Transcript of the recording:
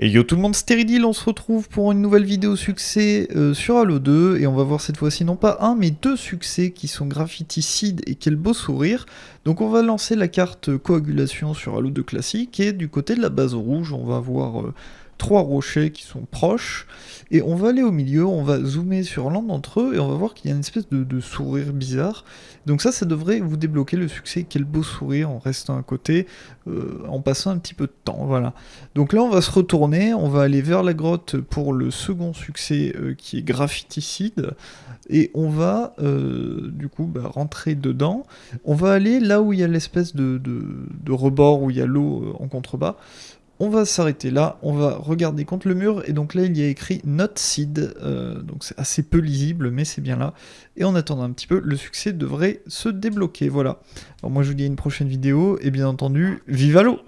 Et yo tout le monde, Stéridil, on se retrouve pour une nouvelle vidéo succès euh, sur Halo 2, et on va voir cette fois-ci non pas un, mais deux succès qui sont Graffiti et quel beau sourire. Donc on va lancer la carte coagulation sur Halo 2 classique, et du côté de la base rouge, on va voir euh, trois rochers qui sont proches, et on va aller au milieu, on va zoomer sur l'un d'entre eux, et on va voir qu'il y a une espèce de, sourire bizarre. Donc ça, ça devrait vous débloquer le succès, quel beau sourire, en restant à côté, euh, en passant un petit peu de temps, voilà. Donc là, on va se retourner, on va aller vers la grotte pour le second succès, euh, qui est graffiticide, et on va, euh, du coup, bah, rentrer dedans. On va aller là où il y a l'espèce de, de rebord, où il y a l'eau en contrebas, on va s'arrêter là, on va regarder contre le mur, et donc là il y a écrit Not Seed, euh, donc c'est assez peu lisible, mais c'est bien là. Et en attendant un petit peu, le succès devrait se débloquer, voilà. Alors moi je vous dis à une prochaine vidéo, et bien entendu, vive à l'eau